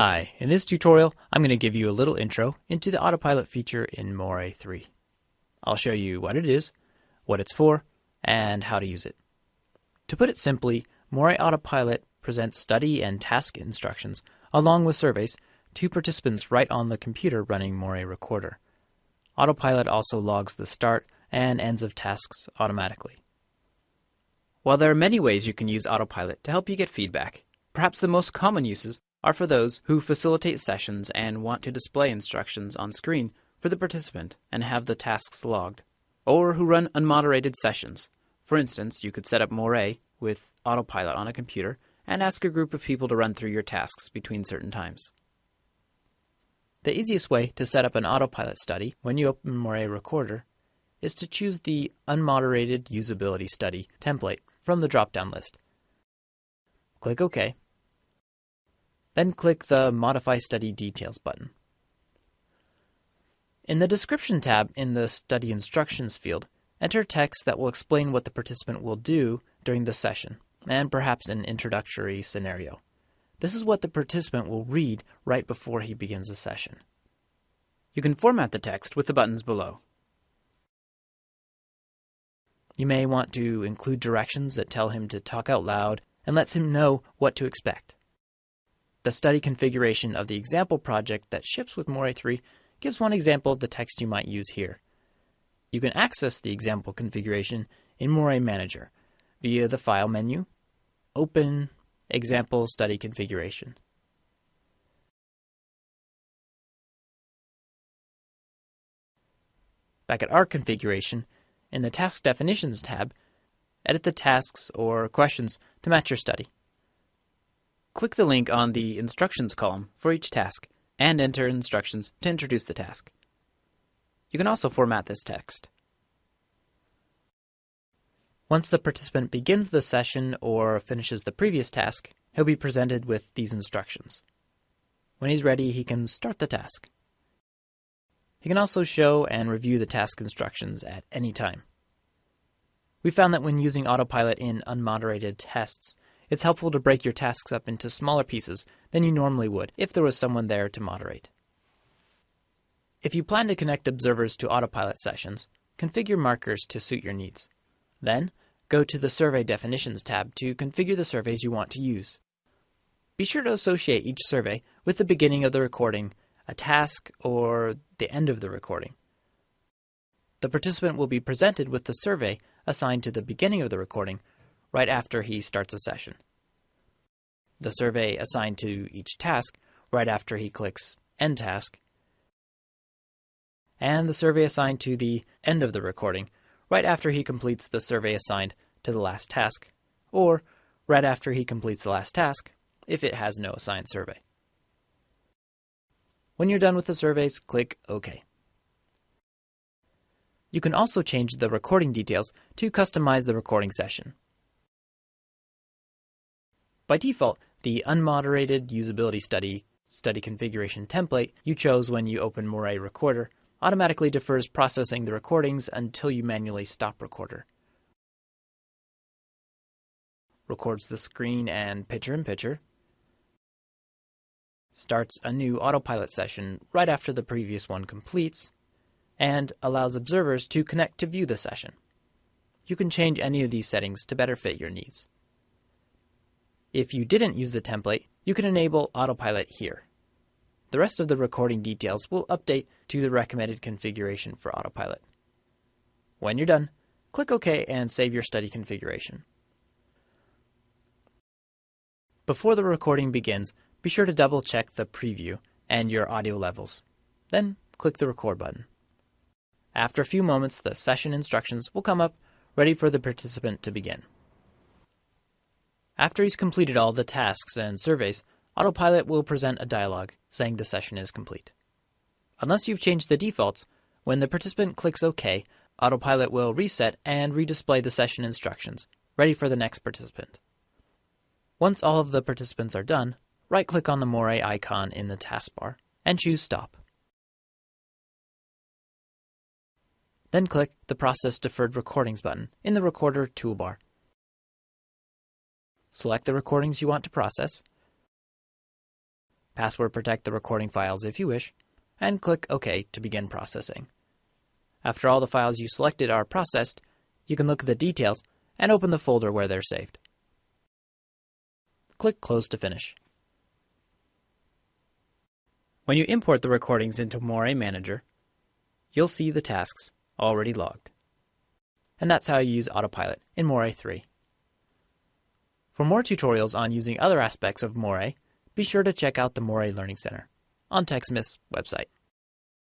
Hi, in this tutorial I'm going to give you a little intro into the autopilot feature in Morae 3. I'll show you what it is, what it's for, and how to use it. To put it simply, Morae Autopilot presents study and task instructions along with surveys to participants right on the computer running Morae Recorder. Autopilot also logs the start and ends of tasks automatically. While there are many ways you can use Autopilot to help you get feedback, perhaps the most common uses are for those who facilitate sessions and want to display instructions on screen for the participant and have the tasks logged, or who run unmoderated sessions. For instance, you could set up Morae with autopilot on a computer and ask a group of people to run through your tasks between certain times. The easiest way to set up an autopilot study when you open Morae Recorder is to choose the Unmoderated Usability Study template from the drop-down list. Click OK then click the Modify Study Details button. In the Description tab in the Study Instructions field, enter text that will explain what the participant will do during the session, and perhaps an introductory scenario. This is what the participant will read right before he begins the session. You can format the text with the buttons below. You may want to include directions that tell him to talk out loud and lets him know what to expect. The study configuration of the example project that ships with Morae 3 gives one example of the text you might use here. You can access the example configuration in Morae Manager via the File menu, Open, Example Study Configuration. Back at our configuration, in the Task Definitions tab, edit the tasks or questions to match your study. Click the link on the Instructions column for each task and enter instructions to introduce the task. You can also format this text. Once the participant begins the session or finishes the previous task, he'll be presented with these instructions. When he's ready, he can start the task. He can also show and review the task instructions at any time. We found that when using autopilot in unmoderated tests, it's helpful to break your tasks up into smaller pieces than you normally would if there was someone there to moderate. If you plan to connect observers to autopilot sessions, configure markers to suit your needs. Then, go to the Survey Definitions tab to configure the surveys you want to use. Be sure to associate each survey with the beginning of the recording, a task, or the end of the recording. The participant will be presented with the survey assigned to the beginning of the recording right after he starts a session. The survey assigned to each task right after he clicks End Task, and the survey assigned to the end of the recording right after he completes the survey assigned to the last task, or right after he completes the last task if it has no assigned survey. When you're done with the surveys, click OK. You can also change the recording details to customize the recording session. By default, the unmoderated usability study study configuration template you chose when you open Morae Recorder automatically defers processing the recordings until you manually stop recorder. Records the screen and picture-in-picture. Starts a new autopilot session right after the previous one completes, and allows observers to connect to view the session. You can change any of these settings to better fit your needs. If you didn't use the template, you can enable autopilot here. The rest of the recording details will update to the recommended configuration for autopilot. When you're done, click OK and save your study configuration. Before the recording begins, be sure to double check the preview and your audio levels. Then click the record button. After a few moments, the session instructions will come up ready for the participant to begin. After he's completed all the tasks and surveys, Autopilot will present a dialog saying the session is complete. Unless you've changed the defaults, when the participant clicks OK, Autopilot will reset and redisplay the session instructions, ready for the next participant. Once all of the participants are done, right-click on the Morae icon in the taskbar and choose Stop. Then click the Process Deferred Recordings button in the Recorder toolbar Select the recordings you want to process. password protect the recording files if you wish, and click OK to begin processing. After all the files you selected are processed, you can look at the details and open the folder where they're saved. Click Close to finish. When you import the recordings into Morae Manager, you'll see the tasks already logged. And that's how you use Autopilot in Morae 3. For more tutorials on using other aspects of Morae, be sure to check out the Morae Learning Center on TechSmith's website.